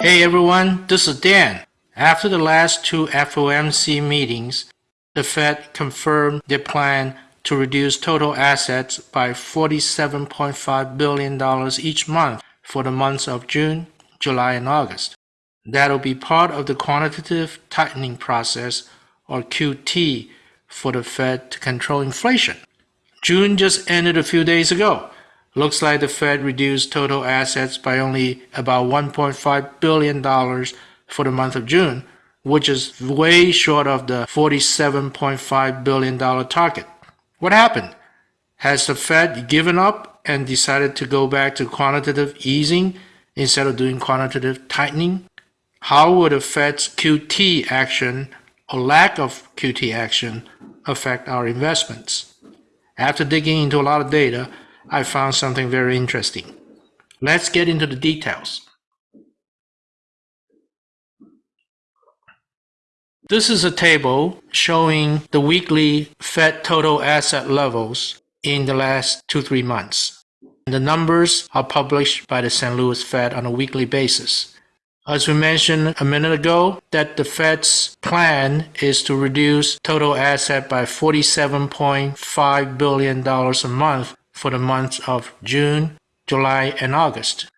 Hey everyone, this is Dan. After the last two FOMC meetings, the Fed confirmed their plan to reduce total assets by $47.5 billion each month for the months of June, July, and August. That'll be part of the quantitative tightening process, or QT, for the Fed to control inflation. June just ended a few days ago. Looks like the Fed reduced total assets by only about $1.5 billion for the month of June, which is way short of the $47.5 billion target. What happened? Has the Fed given up and decided to go back to quantitative easing instead of doing quantitative tightening? How would the Fed's QT action or lack of QT action affect our investments? After digging into a lot of data, I found something very interesting. Let's get into the details. This is a table showing the weekly Fed total asset levels in the last two, three months. The numbers are published by the St. Louis Fed on a weekly basis. As we mentioned a minute ago, that the Fed's plan is to reduce total asset by $47.5 billion a month for the months of June, July, and August.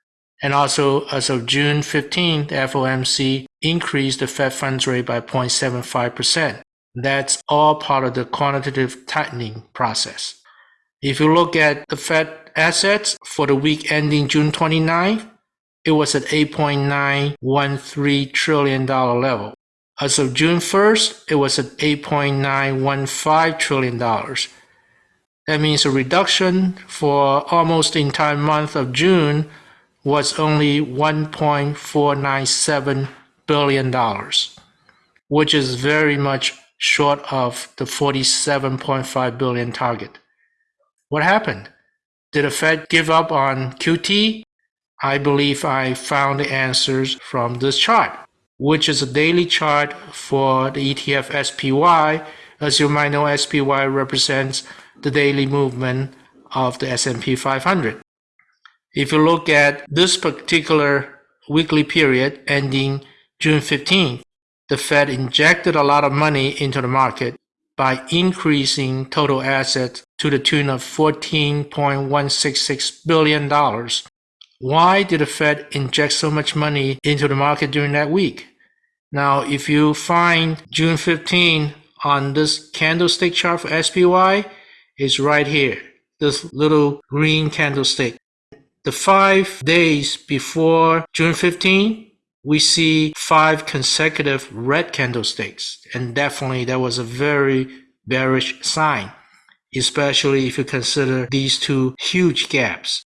And also, as of June 15th, the FOMC increased the Fed funds rate by 0.75%. That's all part of the quantitative tightening process. If you look at the Fed assets for the week ending June 29th, it was at $8.913 trillion level. As of June 1st, it was at $8.915 trillion. That means a reduction for almost the entire month of June was only $1.497 billion, which is very much short of the 47.5 billion target. What happened? Did the Fed give up on QT? I believe I found the answers from this chart, which is a daily chart for the ETF SPY. As you might know, SPY represents the daily movement of the S&P 500. If you look at this particular weekly period ending June 15th, the Fed injected a lot of money into the market by increasing total assets to the tune of $14.166 billion. Why did the Fed inject so much money into the market during that week? Now, if you find June 15 on this candlestick chart for SPY, it's right here, this little green candlestick the five days before June 15, we see five consecutive red candlesticks. And definitely that was a very bearish sign, especially if you consider these two huge gaps.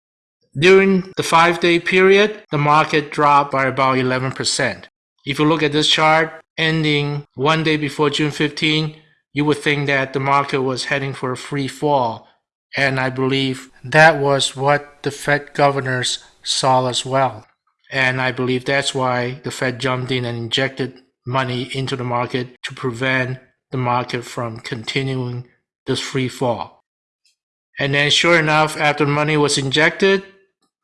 During the five day period, the market dropped by about 11%. If you look at this chart ending one day before June 15, you would think that the market was heading for a free fall and I believe that was what the Fed governors saw as well. And I believe that's why the Fed jumped in and injected money into the market to prevent the market from continuing this free fall. And then sure enough, after money was injected,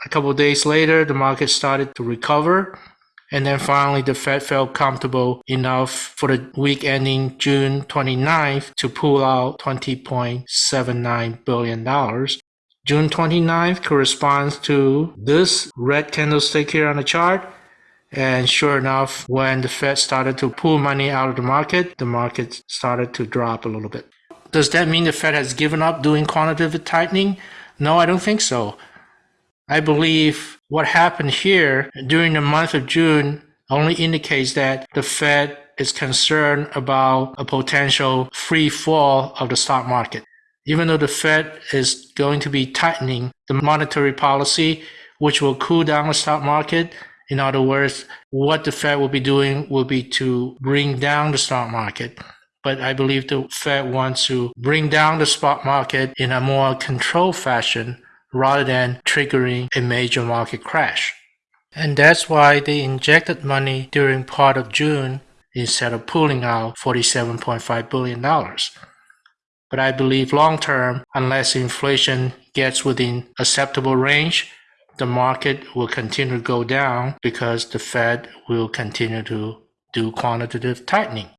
a couple days later, the market started to recover and then finally, the Fed felt comfortable enough for the week ending June 29th to pull out $20.79 billion. June 29th corresponds to this red candlestick here on the chart. And sure enough, when the Fed started to pull money out of the market, the market started to drop a little bit. Does that mean the Fed has given up doing quantitative tightening? No, I don't think so. I believe what happened here during the month of June only indicates that the Fed is concerned about a potential free fall of the stock market. Even though the Fed is going to be tightening the monetary policy, which will cool down the stock market, in other words, what the Fed will be doing will be to bring down the stock market. But I believe the Fed wants to bring down the stock market in a more controlled fashion rather than triggering a major market crash. And that's why they injected money during part of June instead of pulling out $47.5 billion. But I believe long term, unless inflation gets within acceptable range, the market will continue to go down because the Fed will continue to do quantitative tightening.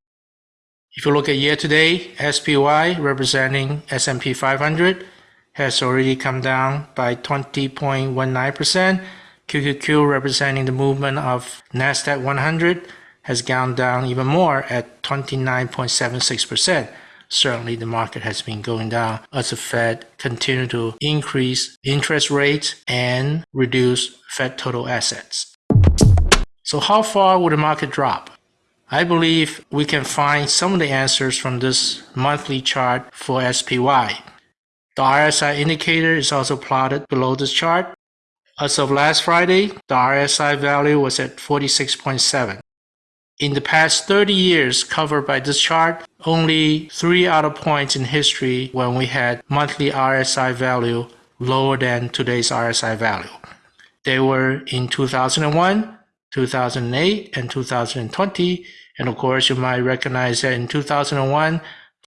If you look at year to date, SPY representing S&P 500 has already come down by 20.19%. QQQ representing the movement of Nasdaq 100 has gone down even more at 29.76%. Certainly the market has been going down as the Fed continue to increase interest rates and reduce Fed total assets. So how far would the market drop? I believe we can find some of the answers from this monthly chart for SPY. The RSI indicator is also plotted below this chart. As of last Friday, the RSI value was at 46.7. In the past 30 years covered by this chart, only three other points in history when we had monthly RSI value lower than today's RSI value. They were in 2001, 2008, and 2020. And of course, you might recognize that in 2001,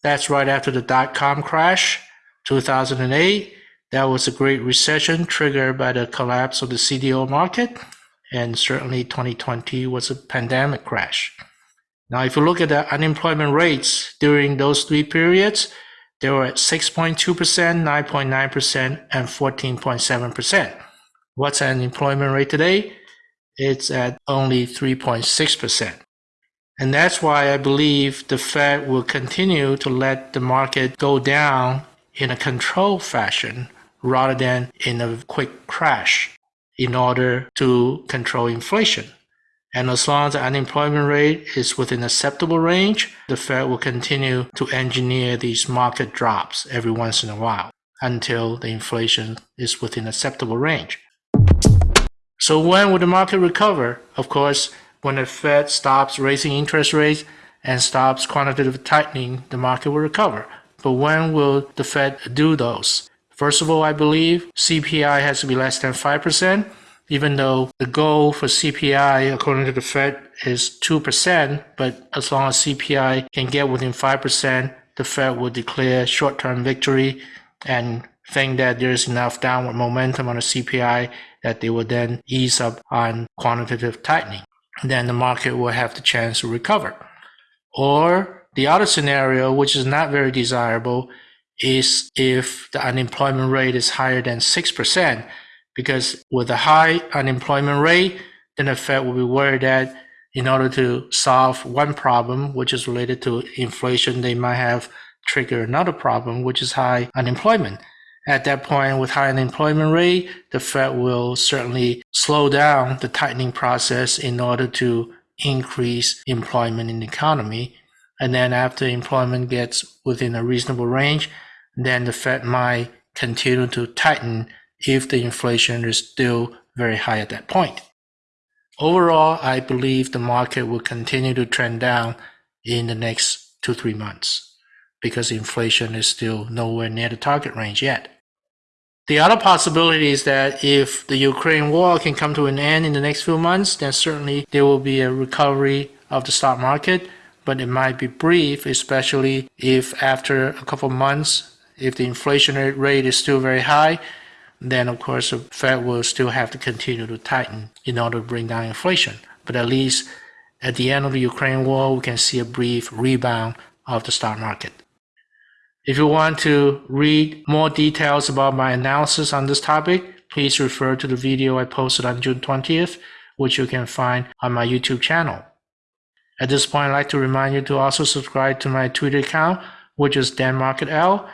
that's right after the dot-com crash. 2008, that was a great recession triggered by the collapse of the CDO market and certainly 2020 was a pandemic crash. Now, if you look at the unemployment rates during those three periods, they were at 6.2%, 9.9%, and 14.7%. What's unemployment rate today? It's at only 3.6%. And that's why I believe the Fed will continue to let the market go down in a controlled fashion rather than in a quick crash in order to control inflation. And as long as the unemployment rate is within acceptable range, the Fed will continue to engineer these market drops every once in a while until the inflation is within acceptable range. So when will the market recover? Of course, when the Fed stops raising interest rates and stops quantitative tightening, the market will recover. But when will the Fed do those? First of all, I believe CPI has to be less than 5%, even though the goal for CPI, according to the Fed, is 2%. But as long as CPI can get within 5%, the Fed will declare short term victory and think that there's enough downward momentum on the CPI that they will then ease up on quantitative tightening. Then the market will have the chance to recover. Or the other scenario, which is not very desirable, is if the unemployment rate is higher than 6%, because with a high unemployment rate, then the Fed will be worried that in order to solve one problem, which is related to inflation, they might have triggered another problem, which is high unemployment. At that point, with high unemployment rate, the Fed will certainly slow down the tightening process in order to increase employment in the economy. And then after employment gets within a reasonable range, then the Fed might continue to tighten if the inflation is still very high at that point. Overall, I believe the market will continue to trend down in the next two, three months because inflation is still nowhere near the target range yet. The other possibility is that if the Ukraine war can come to an end in the next few months, then certainly there will be a recovery of the stock market, but it might be brief, especially if after a couple months if the inflation rate is still very high, then of course the Fed will still have to continue to tighten in order to bring down inflation. But at least at the end of the Ukraine war, we can see a brief rebound of the stock market. If you want to read more details about my analysis on this topic, please refer to the video I posted on June 20th, which you can find on my YouTube channel. At this point, I'd like to remind you to also subscribe to my Twitter account, which is DanMarketL,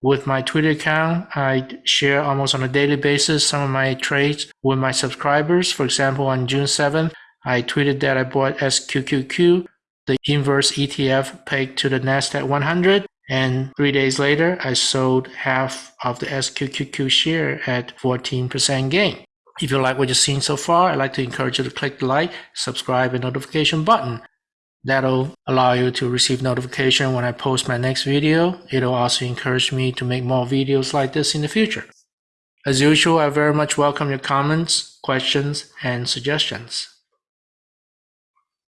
with my Twitter account, I share almost on a daily basis some of my trades with my subscribers. For example, on June 7th, I tweeted that I bought SQQQ, the inverse ETF pegged to the NASDAQ 100. And three days later, I sold half of the SQQQ share at 14% gain. If you like what you've seen so far, I'd like to encourage you to click the like, subscribe, and notification button. That'll allow you to receive notification when I post my next video. It'll also encourage me to make more videos like this in the future. As usual, I very much welcome your comments, questions, and suggestions.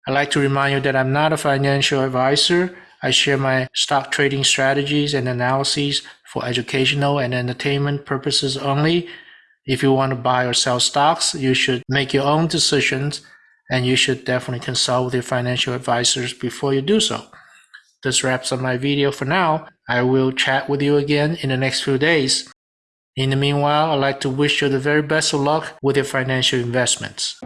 I'd like to remind you that I'm not a financial advisor. I share my stock trading strategies and analyses for educational and entertainment purposes only. If you want to buy or sell stocks, you should make your own decisions and you should definitely consult with your financial advisors before you do so. This wraps up my video for now. I will chat with you again in the next few days. In the meanwhile, I'd like to wish you the very best of luck with your financial investments.